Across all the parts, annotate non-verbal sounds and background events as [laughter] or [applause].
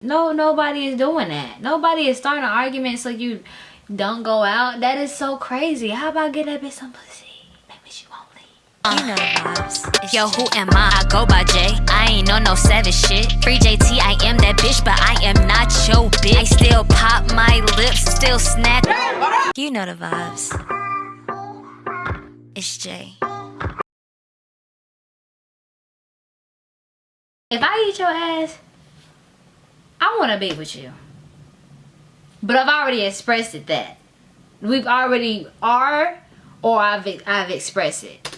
No, nobody is doing that. Nobody is starting an argument so you don't go out. That is so crazy. How about get that bitch some pussy? Maybe she won't leave. You know the vibes. Yo, who am I? I go by J. I ain't on no savage shit. Free JT, I am that bitch, but I am not your bitch. I still pop my lips, still snack. You know the vibes. It's J. If I eat your ass, I want to be with you. But I've already expressed it that. We've already are or I've I've expressed it.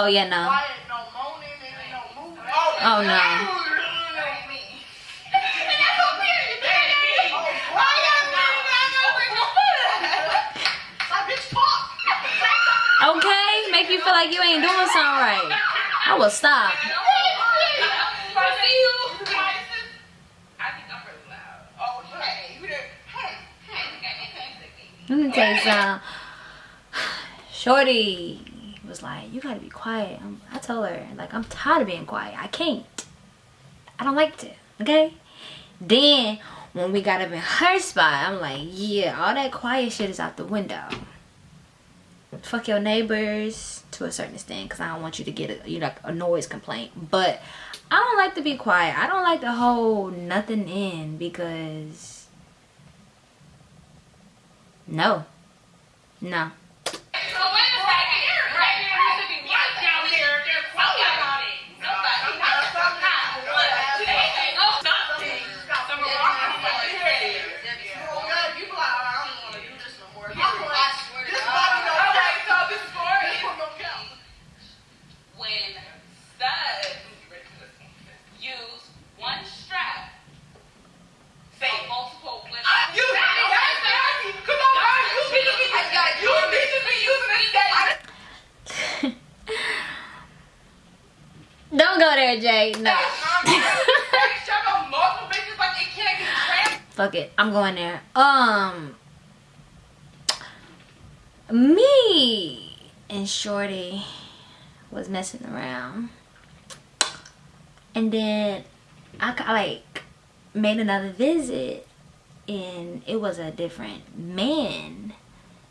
Oh yeah, no. Oh no. Okay, make you feel like you ain't doing something right. I will stop. Let me tell you something. Shorty was like, you gotta be quiet. I'm, I told her, like, I'm tired of being quiet. I can't. I don't like to, okay? Then, when we got up in her spot, I'm like, yeah, all that quiet shit is out the window. Fuck your neighbors to a certain extent because I don't want you to get a, you know, a noise complaint. But I don't like to be quiet. I don't like to hold nothing in because no. No. Fuck it. I'm going there. Um me and Shorty was messing around. And then I like made another visit and it was a different man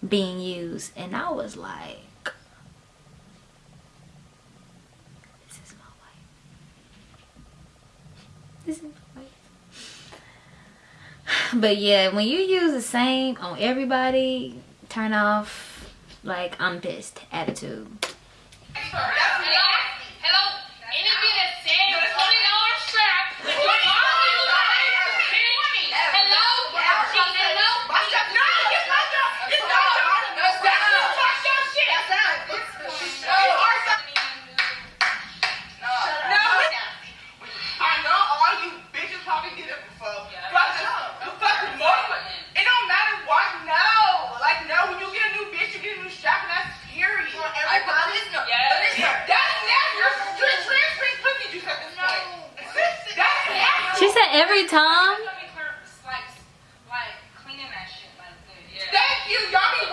being used and I was like but yeah when you use the same on everybody turn off like i'm pissed attitude every time? just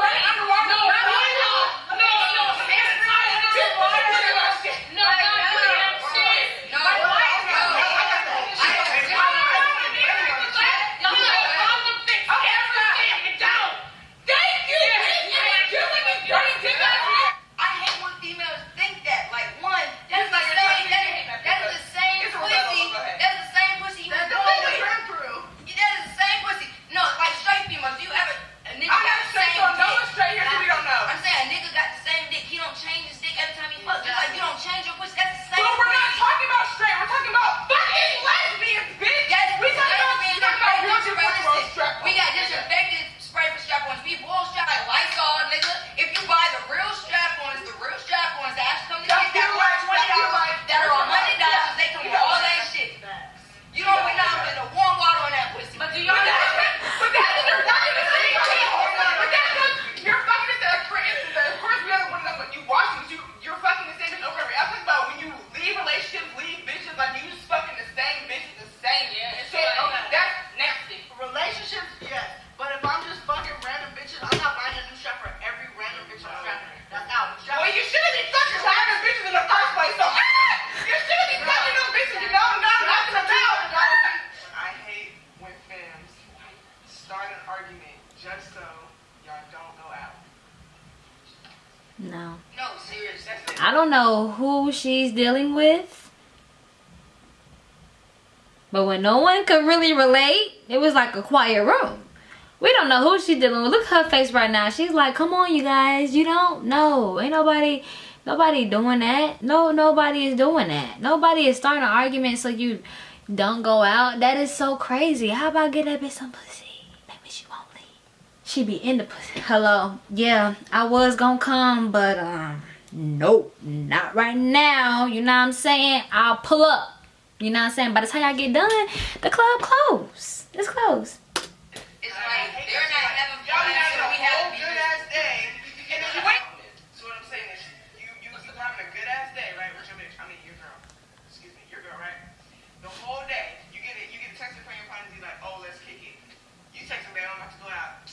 know who she's dealing with. But when no one could really relate, it was like a quiet room. We don't know who she's dealing with. Look at her face right now. She's like, come on, you guys. You don't know. Ain't nobody, nobody doing that. No, nobody is doing that. Nobody is starting an argument so you don't go out. That is so crazy. How about get that bitch some pussy? Maybe she won't leave. She be in the pussy. Hello. Yeah, I was gonna come, but um, nope, not right now. You know what I'm saying? I'll pull up. You know what I'm saying? By the time y'all get done, the club closed. It's closed. It's like they're not having fun, so we have to be good ass day. And then wait. So what I'm saying is, you you still having a good ass day, right? With your bitch, I mean your girl. Excuse me, your girl, right? The whole day, you get it, you get a text from your partner, you like, oh, let's kick it. You text him, babe, I'm about to go out.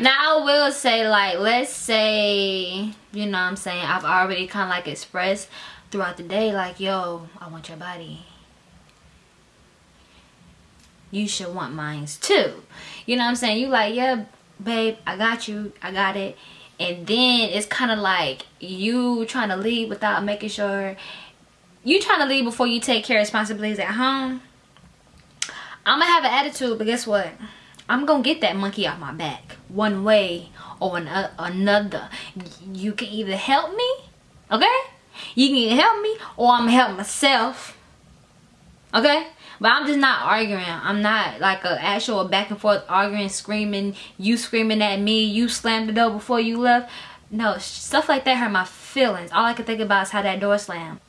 Now I will say like let's say you know what I'm saying I've already kind of like expressed throughout the day like yo I want your body. You should want mine too. You know what I'm saying? You like yeah babe I got you I got it. And then it's kind of like you trying to leave without making sure you trying to leave before you take care of responsibilities at home. I'm gonna have an attitude but guess what I'm gonna get that monkey off my back one way or an uh, another. You can either help me, okay? You can help me or I'm gonna help myself, okay? But I'm just not arguing. I'm not like an actual back and forth arguing, screaming, you screaming at me, you slammed the door before you left. No, stuff like that hurt my feelings. All I can think about is how that door slammed.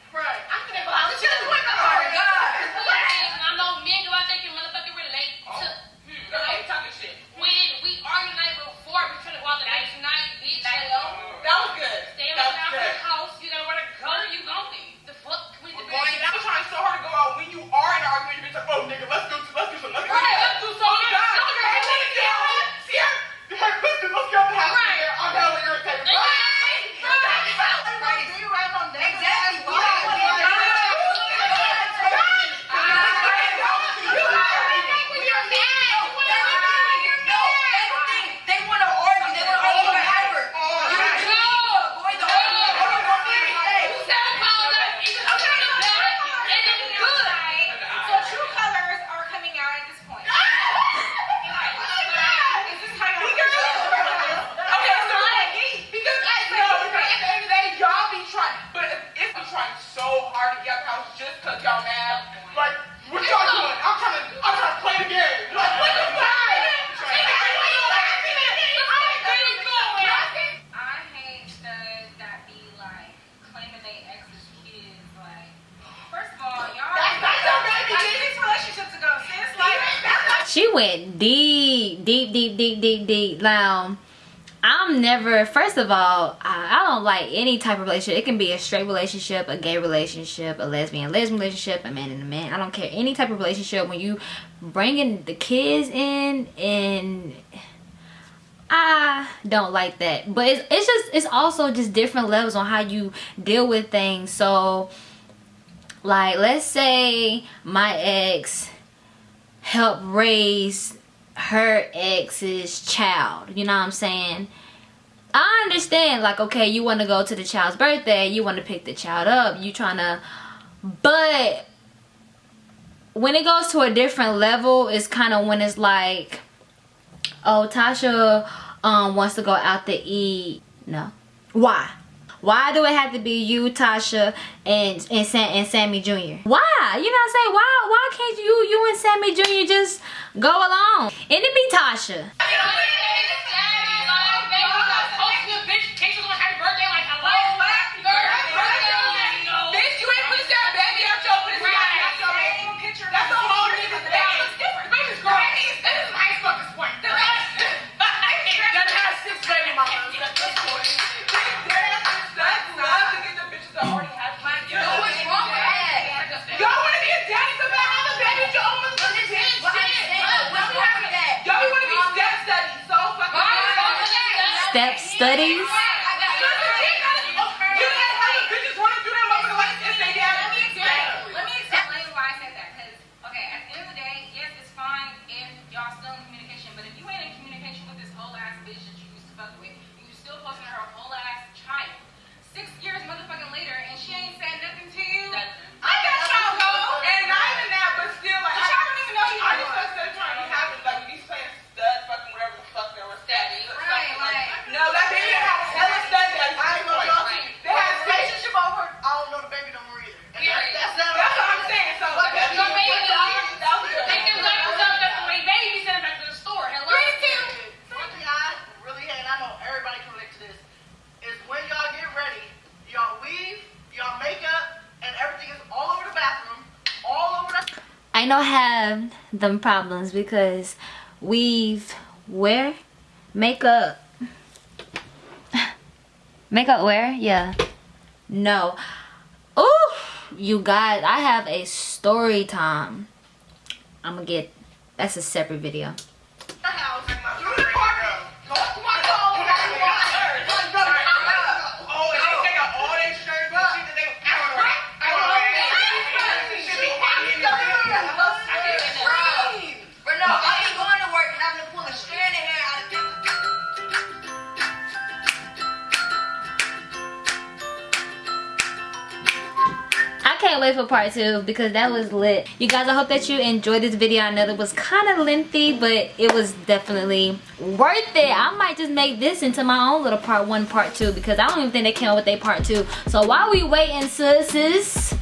She went deep, deep, deep, deep, deep, deep. Now, I'm never, first of all, I, I don't like any type of relationship. It can be a straight relationship, a gay relationship, a lesbian, lesbian relationship, a man and a man. I don't care. Any type of relationship when you bringing the kids in and I don't like that. But it's, it's just, it's also just different levels on how you deal with things. So, like, let's say my ex help raise her ex's child. You know what I'm saying? I understand, like, okay, you want to go to the child's birthday, you want to pick the child up, you trying to, but when it goes to a different level, it's kind of when it's like, oh, Tasha um wants to go out to eat. No, why? Why do it have to be you, Tasha, and and Sam and Sammy Jr.? Why? You know what I'm saying? Why why can't you you and Sammy Jr. just go along? And it be Tasha. Studies. Bitches want to do that motherfucker like this, they got Let me explain. Let me explain why I said that. Because, okay, at the end of the day, yes, it's fine if y'all still in communication. But if you ain't in communication with this whole ass bitch that you used to fuck with, and you still posting her whole ass child, six years motherfucking later, and she ain't said nothing to you. I got y'all though, and not even that, but still like But y'all don't even know who you I are. just started still trying to be happy, like these playing stud fucking whatever the fuck they were stabbing. Right, like- no, that baby had hella stud that I ain't gonna lie to you. They had relationship over. I don't know the baby no more either. And Period. That's, that's, That's what I'm saying. So Fuck that. Your baby, that was good. take them diapers up, that's the way baby send them back to the store. Hello? One thing I really hate, and I know everybody can relate to this, is when y'all get ready, y'all weave, y'all makeup, and everything is all over the bathroom, all over the. I know have them problems because we've wear makeup. [laughs] Makeup wear? Yeah. No. Oh you guys I have a story time. I'm gonna get that's a separate video part two because that was lit. You guys, I hope that you enjoyed this video. I know it was kind of lengthy, but it was definitely worth it. I might just make this into my own little part one, part two because I don't even think they came up with a part two. So while we waiting, sisters,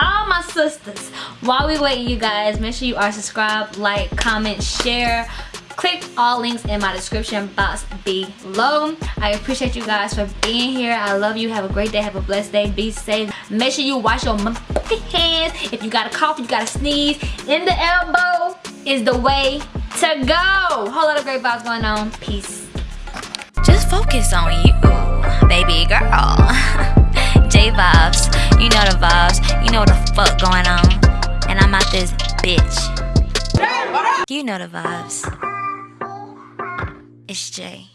all my sisters, while we waiting, you guys, make sure you are subscribed, like, comment, share. Click all links in my description box below. I appreciate you guys for being here. I love you. Have a great day. Have a blessed day. Be safe. Make sure you wash your hands. If you got a cough, you got a sneeze, in the elbow is the way to go. Whole lot of great vibes going on. Peace. Just focus on you, baby girl. [laughs] J vibes, you know the vibes, you know what the fuck going on. And I'm out this bitch. You know the vibes. It's Jay.